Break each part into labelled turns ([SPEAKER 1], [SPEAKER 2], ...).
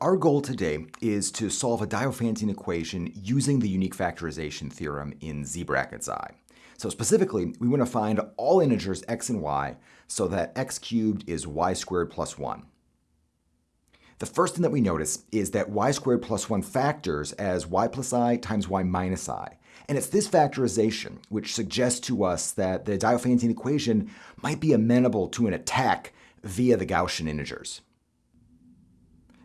[SPEAKER 1] Our goal today is to solve a Diophantine equation using the unique factorization theorem in z brackets i. So specifically, we want to find all integers x and y so that x cubed is y squared plus 1. The first thing that we notice is that y squared plus 1 factors as y plus i times y minus i. And it's this factorization which suggests to us that the Diophantine equation might be amenable to an attack via the Gaussian integers.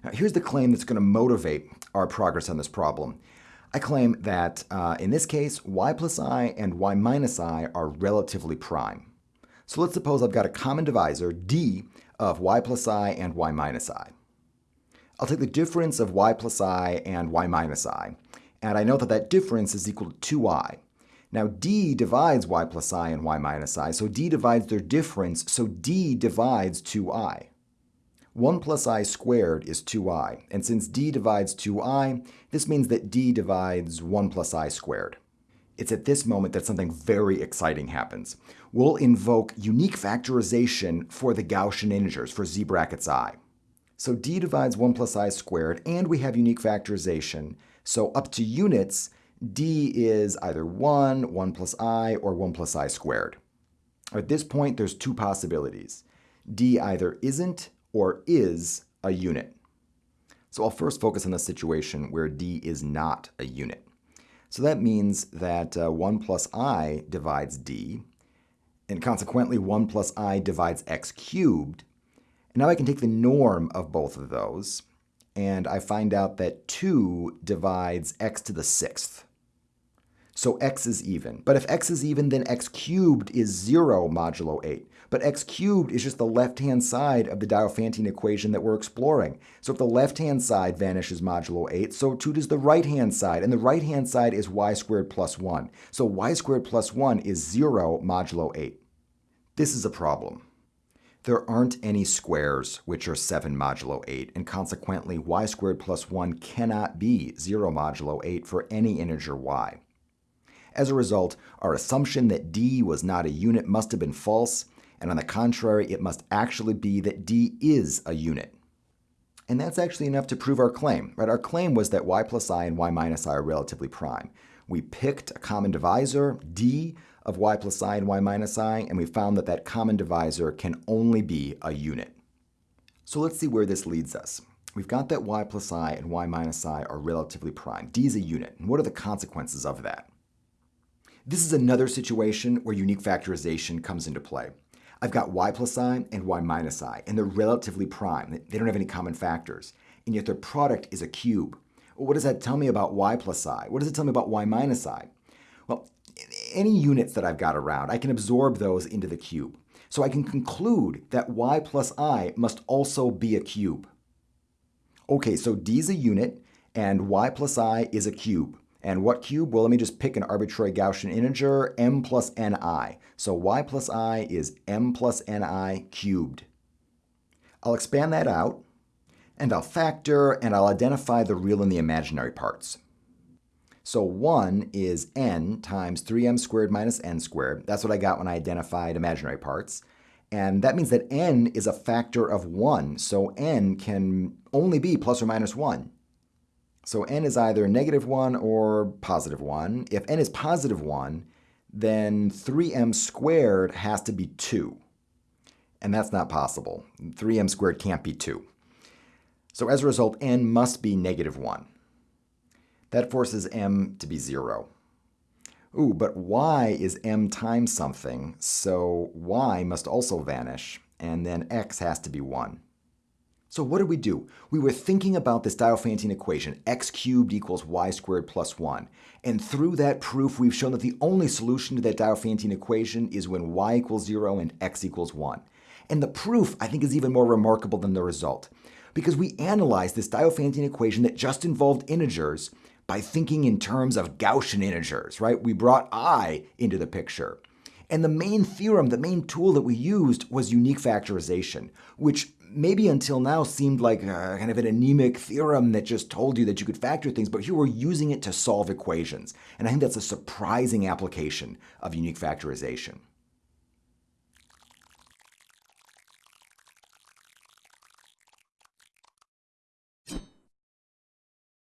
[SPEAKER 1] Now, here's the claim that's going to motivate our progress on this problem. I claim that uh, in this case, y plus i and y minus i are relatively prime. So let's suppose I've got a common divisor, d, of y plus i and y minus i. I'll take the difference of y plus i and y minus i, and I know that that difference is equal to 2i. Now d divides y plus i and y minus i, so d divides their difference, so d divides 2i. 1 plus i squared is 2i, and since d divides 2i, this means that d divides 1 plus i squared. It's at this moment that something very exciting happens. We'll invoke unique factorization for the Gaussian integers for z brackets i. So d divides 1 plus i squared, and we have unique factorization. So up to units, d is either 1, 1 plus i, or 1 plus i squared. At this point, there's two possibilities. d either isn't or is a unit. So I'll first focus on the situation where d is not a unit. So that means that uh, 1 plus i divides d, and consequently 1 plus i divides x cubed. And now I can take the norm of both of those, and I find out that 2 divides x to the sixth. So x is even. But if x is even, then x cubed is 0 modulo 8. But x cubed is just the left-hand side of the Diophantine equation that we're exploring. So if the left-hand side vanishes modulo 8, so too does the right-hand side. And the right-hand side is y squared plus 1. So y squared plus 1 is 0 modulo 8. This is a problem. There aren't any squares which are 7 modulo 8, and consequently y squared plus 1 cannot be 0 modulo 8 for any integer y. As a result, our assumption that d was not a unit must have been false, and on the contrary, it must actually be that d is a unit. And that's actually enough to prove our claim. Right? Our claim was that y plus i and y minus i are relatively prime. We picked a common divisor, d, of y plus i and y minus i, and we found that that common divisor can only be a unit. So let's see where this leads us. We've got that y plus i and y minus i are relatively prime. d is a unit. And what are the consequences of that? This is another situation where unique factorization comes into play. I've got y plus i and y minus i, and they're relatively prime. They don't have any common factors, and yet their product is a cube. Well, what does that tell me about y plus i? What does it tell me about y minus i? Well, any units that I've got around, I can absorb those into the cube. So I can conclude that y plus i must also be a cube. Okay, so d is a unit, and y plus i is a cube. And what cube? Well, let me just pick an arbitrary Gaussian integer, m plus ni. So y plus i is m plus ni cubed. I'll expand that out, and I'll factor, and I'll identify the real and the imaginary parts. So 1 is n times 3m squared minus n squared. That's what I got when I identified imaginary parts. And that means that n is a factor of 1, so n can only be plus or minus 1. So n is either negative 1 or positive 1. If n is positive 1, then 3m squared has to be 2. And that's not possible. 3m squared can't be 2. So as a result, n must be negative 1. That forces m to be 0. Ooh, but y is m times something, so y must also vanish, and then x has to be 1. So what did we do? We were thinking about this Diophantine equation, x cubed equals y squared plus 1. And through that proof, we've shown that the only solution to that Diophantine equation is when y equals 0 and x equals 1. And the proof, I think, is even more remarkable than the result. Because we analyzed this Diophantine equation that just involved integers by thinking in terms of Gaussian integers, right? We brought i into the picture. And the main theorem, the main tool that we used was unique factorization, which maybe until now seemed like a, kind of an anemic theorem that just told you that you could factor things, but here we're using it to solve equations. And I think that's a surprising application of unique factorization.